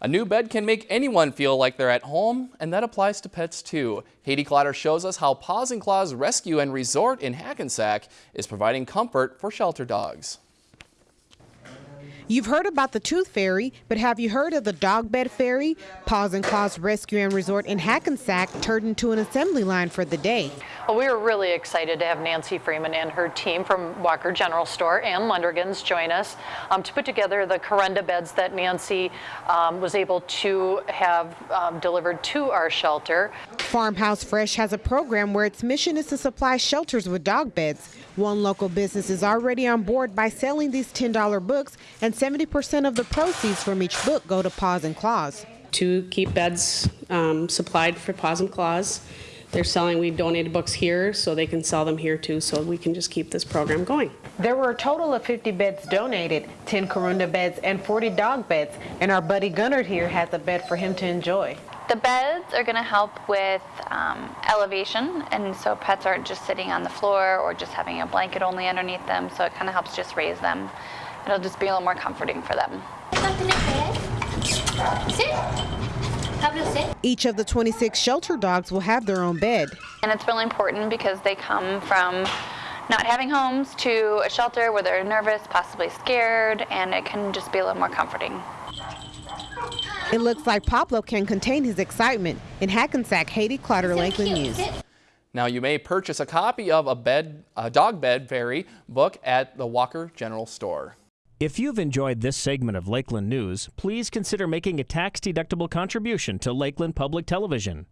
A new bed can make anyone feel like they're at home, and that applies to pets too. Haiti Clatter shows us how Paws and Claws Rescue and Resort in Hackensack is providing comfort for shelter dogs. You've heard about the Tooth Fairy, but have you heard of the Dog Bed Fairy? Paws and Claws Rescue and Resort in Hackensack turned into an assembly line for the day. Well, we are really excited to have Nancy Freeman and her team from Walker General Store and Lundrigan's join us um, to put together the Kuranda beds that Nancy um, was able to have um, delivered to our shelter. Farmhouse Fresh has a program where its mission is to supply shelters with dog beds. One local business is already on board by selling these $10 books, and 70% of the proceeds from each book go to Paws and Claws. To keep beds um, supplied for Paws and Claws. They're selling, we donated books here, so they can sell them here too, so we can just keep this program going. There were a total of 50 beds donated, 10 Kuranda beds and 40 dog beds, and our buddy Gunnar here has a bed for him to enjoy. The beds are going to help with um, elevation, and so pets aren't just sitting on the floor or just having a blanket only underneath them, so it kind of helps just raise them. It'll just be a little more comforting for them. Each of the 26 shelter dogs will have their own bed. And it's really important because they come from not having homes to a shelter where they're nervous, possibly scared, and it can just be a little more comforting. It looks like Pablo can contain his excitement. In Hackensack, Haiti Clotter, so Lakeland News. Now you may purchase a copy of a bed, a dog bed fairy book at the Walker General Store. If you've enjoyed this segment of Lakeland News, please consider making a tax-deductible contribution to Lakeland Public Television.